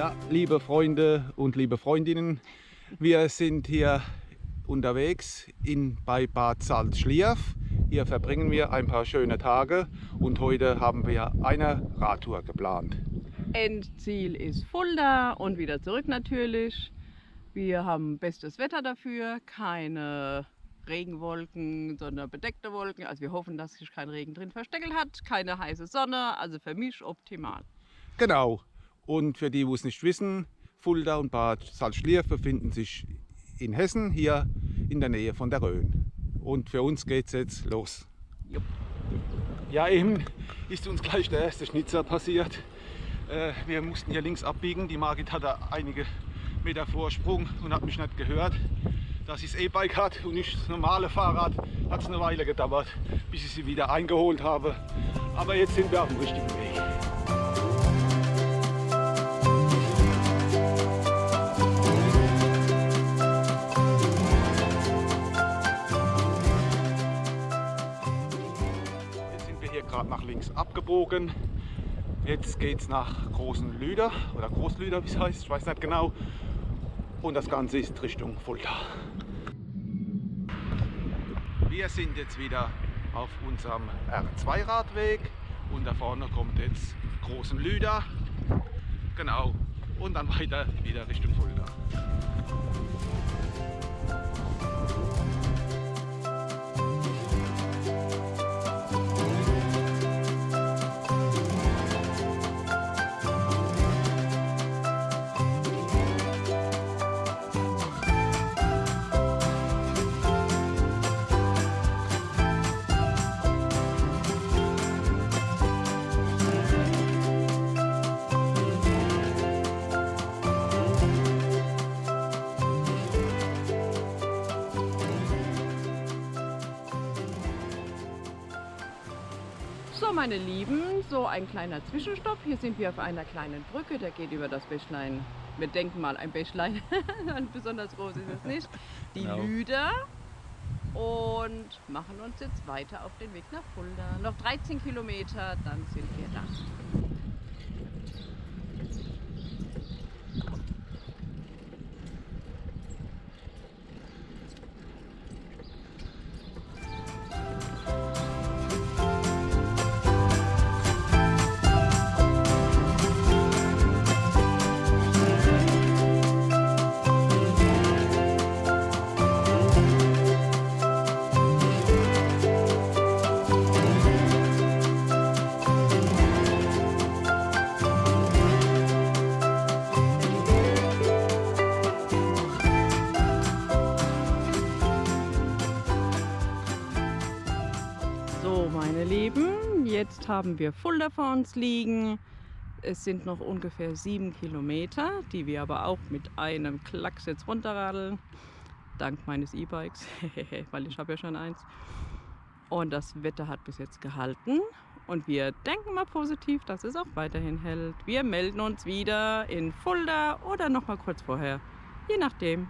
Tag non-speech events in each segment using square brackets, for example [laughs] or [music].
Ja, liebe Freunde und liebe Freundinnen, wir sind hier unterwegs in, bei Bad Salzschlierf. Hier verbringen wir ein paar schöne Tage und heute haben wir eine Radtour geplant. Endziel ist Fulda und wieder zurück natürlich. Wir haben bestes Wetter dafür, keine Regenwolken, sondern bedeckte Wolken. Also wir hoffen, dass sich kein Regen drin versteckelt hat, keine heiße Sonne, also für mich optimal. Genau. Und für die, die es nicht wissen, Fulda und Bad Salzschlierf befinden sich in Hessen, hier in der Nähe von der Rhön. Und für uns geht es jetzt los. Ja, eben ist uns gleich der erste Schnitzer passiert. Äh, wir mussten hier links abbiegen. Die Margit hatte einige Meter Vorsprung und hat mich nicht gehört. Da sie das E-Bike hat und nicht das normale Fahrrad, hat es eine Weile gedauert, bis ich sie wieder eingeholt habe. Aber jetzt sind wir auf dem richtigen Weg. Nach links abgebogen. Jetzt geht es nach Großen Lüder oder Großlüder, wie es heißt, ich weiß nicht genau. Und das Ganze ist Richtung Fulda. Wir sind jetzt wieder auf unserem R2-Radweg und da vorne kommt jetzt Großen Lüder. Genau. Und dann weiter wieder Richtung Fulda. So meine Lieben, so ein kleiner Zwischenstopp. Hier sind wir auf einer kleinen Brücke, der geht über das Bächlein. Wir denken mal ein Bächlein, [laughs] besonders groß ist es nicht. Die Genau. Lüder und machen uns jetzt weiter auf den Weg nach Fulda. Noch 13 Kilometer, dann sind wir da. Haben wir Fulda vor uns liegen. Es sind noch ungefähr sieben Kilometer, die wir aber auch mit einem Klacks jetzt runterradeln. Dank meines E-Bikes, [laughs] weil ich habe ja schon eins. Und das Wetter hat bis jetzt gehalten. Und wir denken mal positiv, dass es auch weiterhin hält. Wir melden uns wieder in Fulda oder noch mal kurz vorher. Je nachdem.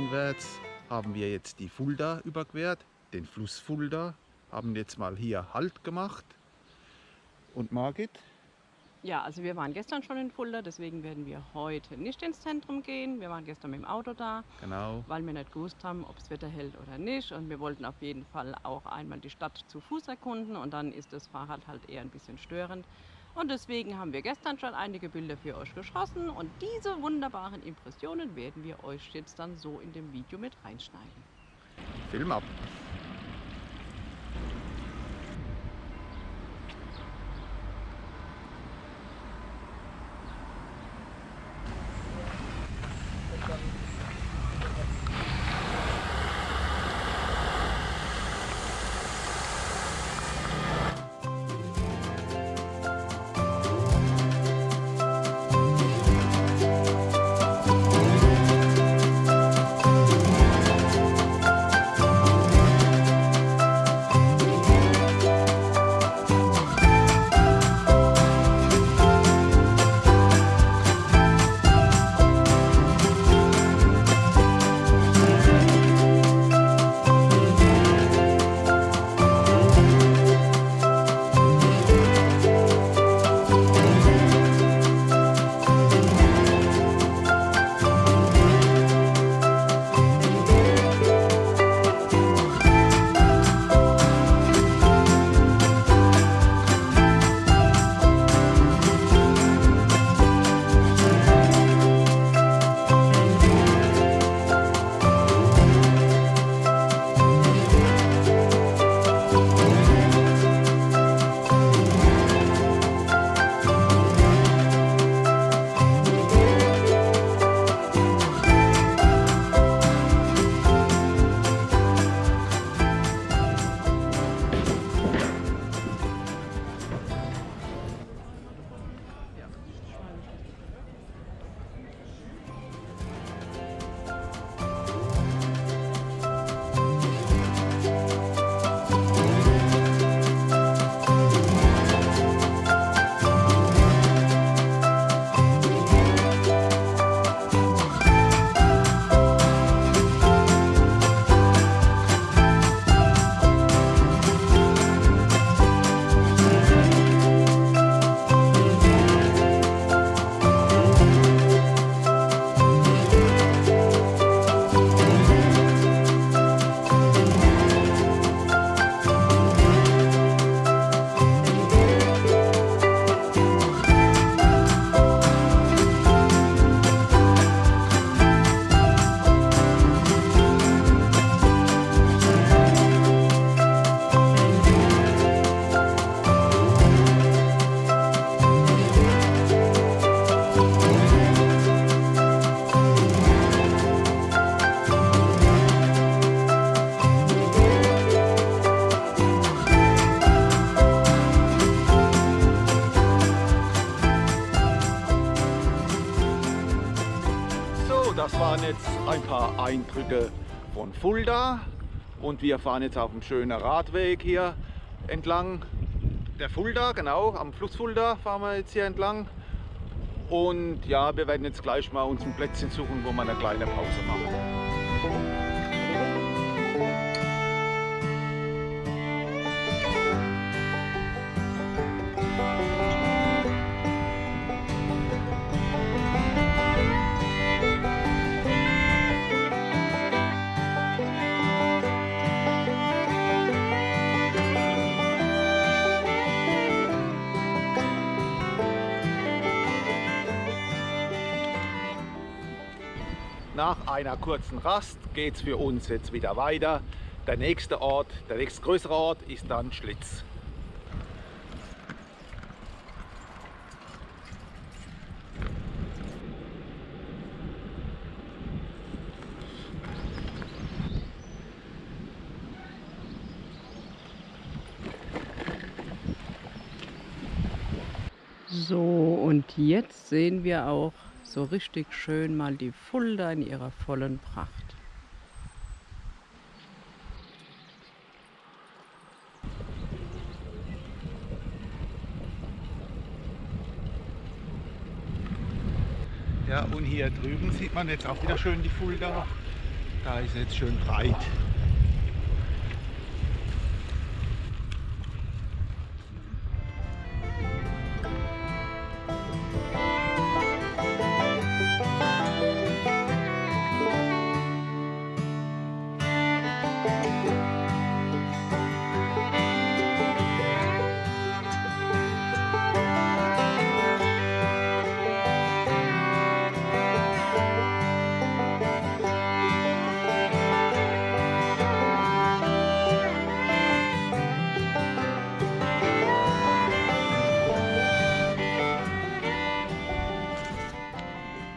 Stadteinwärts haben wir jetzt die Fulda überquert, den Fluss Fulda, haben jetzt mal hier Halt gemacht. Und Margit, Ja, also wir waren gestern schon in Fulda, deswegen werden wir heute nicht ins Zentrum gehen. Wir waren gestern mit dem Auto da, Genau. weil wir nicht gewusst haben, ob das Wetter hält oder nicht. Und wir wollten auf jeden Fall auch einmal die Stadt zu Fuß erkunden und dann ist das Fahrrad halt eher ein bisschen störend. Und deswegen haben wir gestern schon einige Bilder für euch geschossen und diese wunderbaren Impressionen werden wir euch jetzt dann so in dem Video mit reinschneiden. Film ab. Eindrücke von Fulda und wir fahren jetzt auf einem schönen Radweg hier entlang der Fulda, genau, am Fluss Fulda fahren wir jetzt hier entlang. Und ja, wir werden jetzt gleich mal uns ein Plätzchen suchen, wo wir eine kleine Pause machen. Nach einer kurzen Rast geht es für uns jetzt wieder weiter. Der nächste Ort, der nächste größere Ort ist dann Schlitz. So, und jetzt sehen wir auch so richtig schön mal die Fulda in ihrer vollen Pracht. Ja, und hier drüben sieht man jetzt auch wieder schön die Fulda. Da ist jetzt schön breit.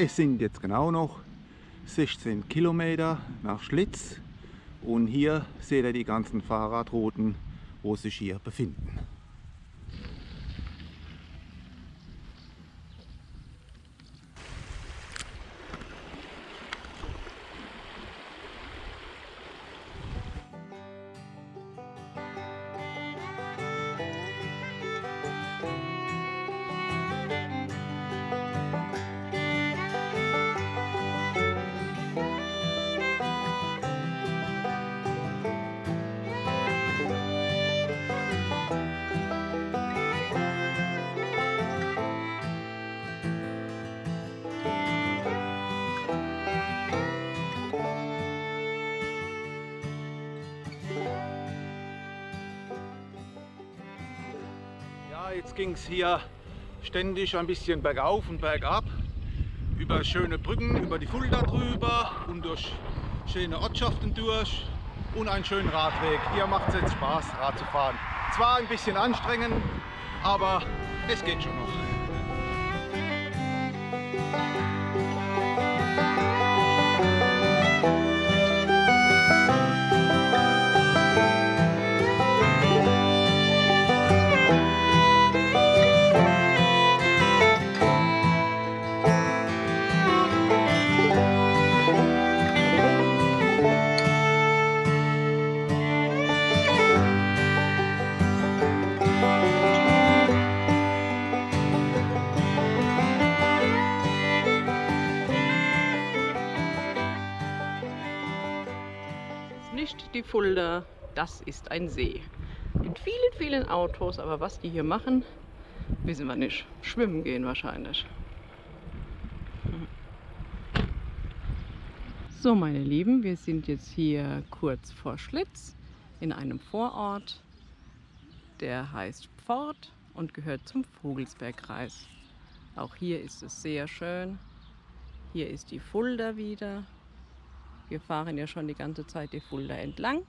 Es sind jetzt genau noch 16 Kilometer nach Schlitz und hier seht ihr die ganzen Fahrradrouten, wo sich hier befinden. Jetzt ging es hier ständig ein bisschen bergauf und bergab. Über schöne Brücken, über die Fulda drüber und durch schöne Ortschaften durch und einen schönen Radweg. Hier macht es jetzt Spaß, Rad zu fahren. Zwar ein bisschen anstrengend, aber es geht schon noch. Fulda, das ist ein See. Mit vielen, vielen Autos, aber was die hier machen, wissen wir nicht. Schwimmen gehen wahrscheinlich. So meine Lieben, wir sind jetzt hier kurz vor Schlitz in einem Vorort, der heißt Pfort und gehört zum Vogelsbergkreis. Auch hier ist es sehr schön. Hier ist die Fulda wieder wir fahren ja schon die ganze Zeit die Fulda entlang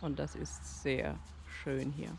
und das ist sehr schön hier.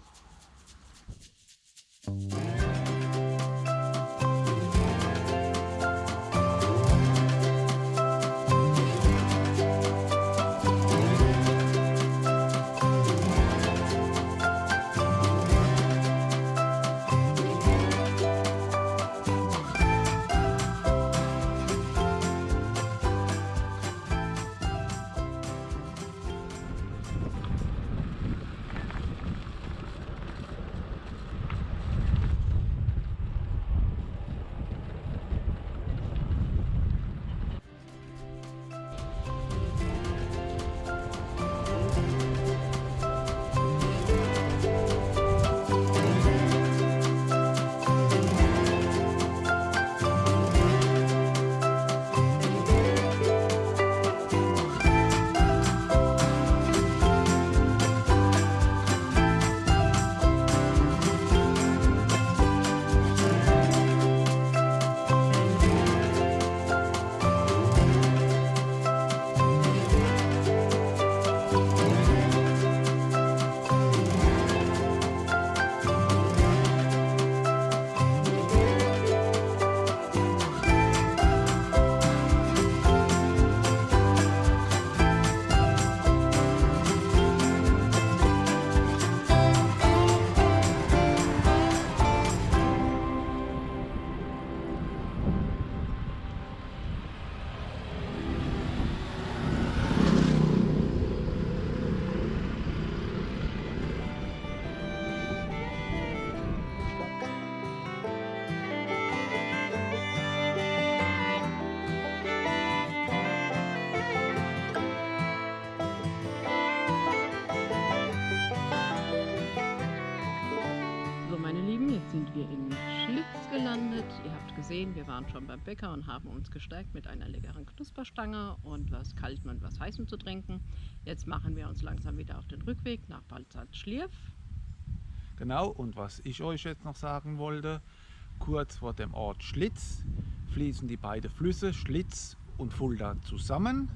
Waren schon beim Bäcker und haben uns gestärkt mit einer leckeren Knusperstange und was Kaltem und was Heißem zu trinken. Jetzt machen wir uns langsam wieder auf den Rückweg nach Balzert-Schlierf. Genau, und was ich euch jetzt noch sagen wollte, kurz vor dem Ort Schlitz fließen die beiden Flüsse Schlitz und Fulda zusammen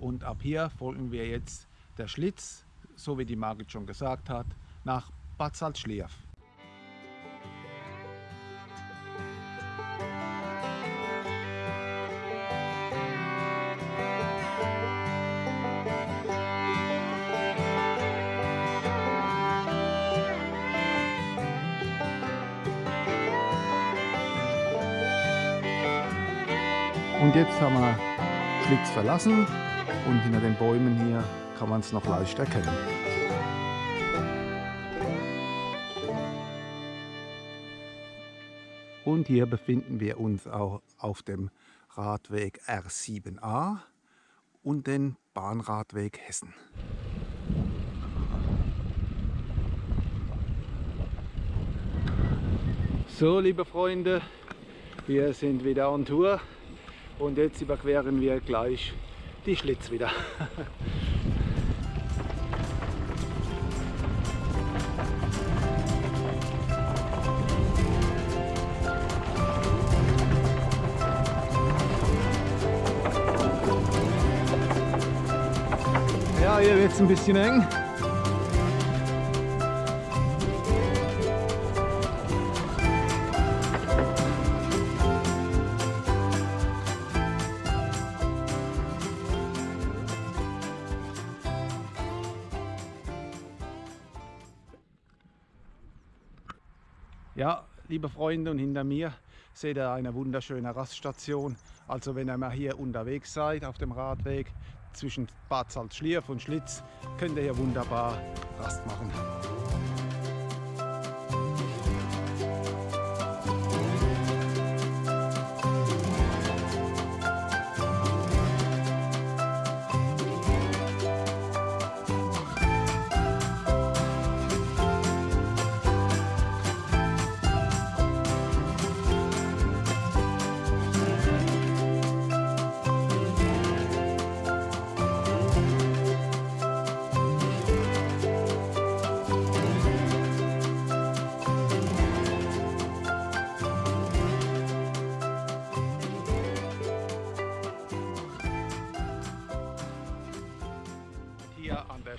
und ab hier folgen wir jetzt der Schlitz, so wie die Margit schon gesagt hat, nach Bad Salzschlierf. Jetzt haben wir Schlitz verlassen und hinter den Bäumen hier kann man es noch leicht erkennen. Und hier befinden wir uns auch auf dem Radweg R7a und den Bahnradweg Hessen. So, liebe Freunde, wir sind wieder on Tour und jetzt überqueren wir gleich die Schlitz wieder. [laughs] Ja, hier wird es ein bisschen eng. Ja, liebe Freunde, und hinter mir seht ihr eine wunderschöne Raststation. Also wenn ihr mal hier unterwegs seid auf dem Radweg zwischen Bad Salzschlierf und Schlitz, könnt ihr hier wunderbar Rast machen.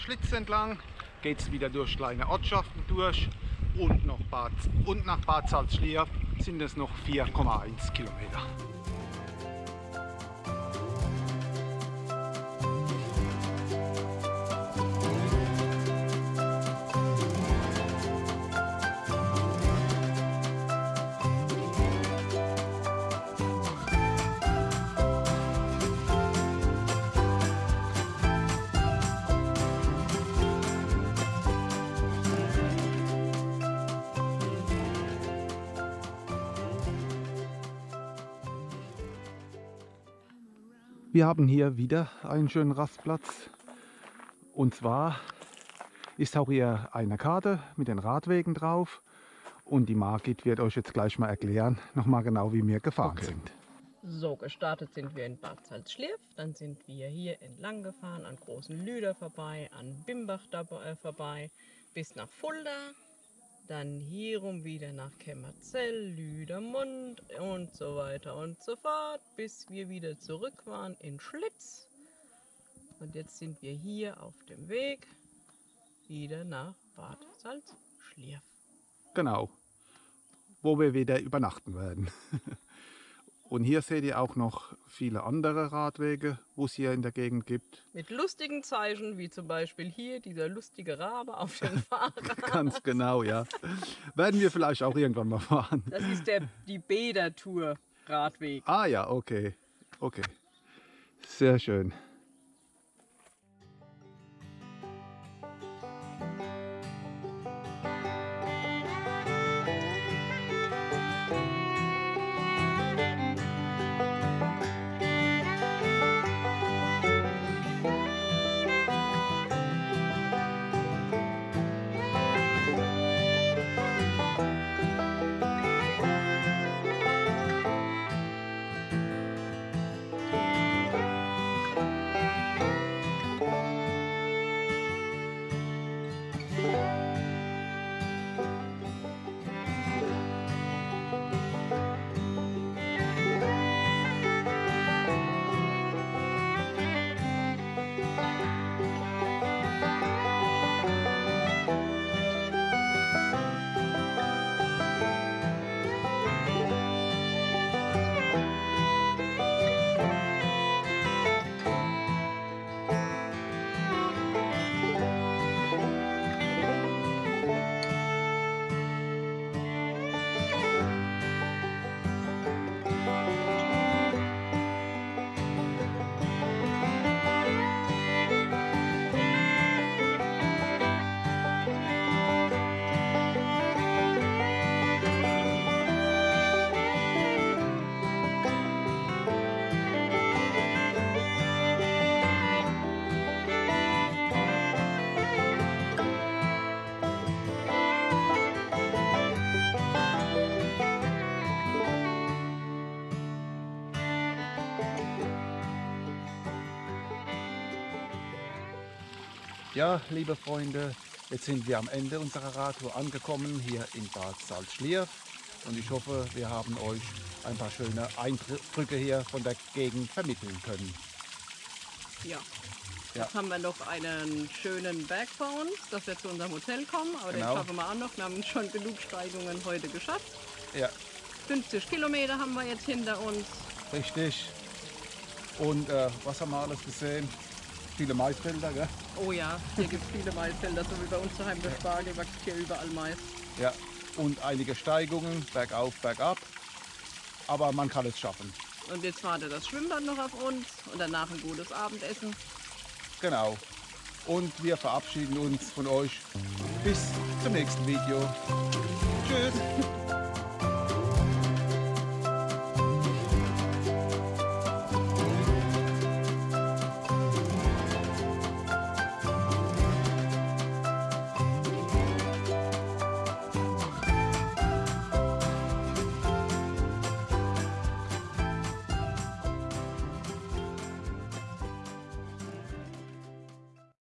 Schlitz entlang geht es wieder durch kleine Ortschaften durch und, noch Bad, und nach Bad Salzschlier sind es noch 4,1 Kilometer. Wir haben hier wieder einen schönen Rastplatz. Und zwar ist auch hier eine Karte mit den Radwegen drauf. Und die Margit wird euch jetzt gleich mal erklären, nochmal genau wie wir gefahren Okay. sind. So, gestartet sind wir in Bad Salzschlirf, dann sind wir hier entlang gefahren, an Großen Lüder vorbei, an Bimbach dabei, äh, vorbei, bis nach Fulda, dann hierum wieder nach Kämmerzell, Lüdermund und so weiter und so fort, bis wir wieder zurück waren in Schlitz. Und jetzt sind wir hier auf dem Weg wieder nach Bad Salzschlirf. Genau, wo wir wieder übernachten werden. [laughs] Und hier seht ihr auch noch viele andere Radwege, wo es hier in der Gegend gibt. Mit lustigen Zeichen, wie zum Beispiel hier dieser lustige Rabe auf dem [laughs] Fahrrad. Ganz genau, ja. Werden wir vielleicht auch irgendwann mal fahren. Das ist der, die Bädertour Radweg. Ah ja, okay. Okay. Sehr schön. Ja, liebe Freunde, jetzt sind wir am Ende unserer Radtour angekommen, hier in Bad Salzschlierf. Und ich hoffe, wir haben euch ein paar schöne Eindrücke hier von der Gegend vermitteln können. Ja. Ja. Jetzt haben wir noch einen schönen Berg vor uns, dass wir zu unserem Hotel kommen. Aber Genau. den schaffen wir auch noch. Wir haben schon genug Steigungen heute geschafft. Ja, 50 Kilometer haben wir jetzt hinter uns. richtig. Und äh, was haben wir alles gesehen? Viele Maisfelder, gell? Oh ja, hier gibt es viele Maisfelder, so wie bei uns daheim der Spargel wächst hier überall Mais. Ja. Und einige Steigungen, bergauf, bergab. Aber man kann es schaffen. Und jetzt wartet das Schwimmbad noch auf uns und danach ein gutes Abendessen. Genau. Und wir verabschieden uns von euch. Bis zum nächsten Video. Tschüss.